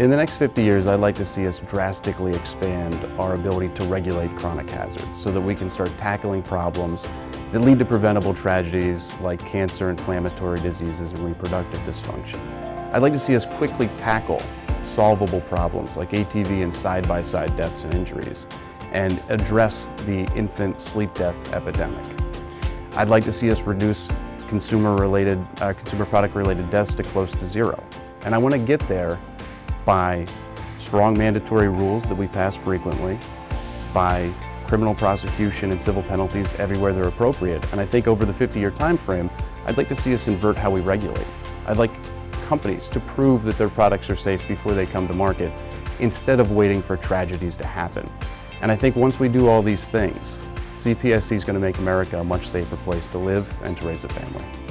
In the next 50 years, I'd like to see us drastically expand our ability to regulate chronic hazards so that we can start tackling problems that lead to preventable tragedies like cancer, inflammatory diseases, and reproductive dysfunction. I'd like to see us quickly tackle solvable problems like ATV and side-by-side -side deaths and injuries and address the infant sleep death epidemic. I'd like to see us reduce consumer-related, uh, consumer product-related deaths to close to zero. And I want to get there by strong mandatory rules that we pass frequently, by criminal prosecution and civil penalties everywhere they're appropriate. And I think over the 50-year time frame, I'd like to see us invert how we regulate. I'd like companies to prove that their products are safe before they come to market instead of waiting for tragedies to happen. And I think once we do all these things, CPSC is going to make America a much safer place to live and to raise a family.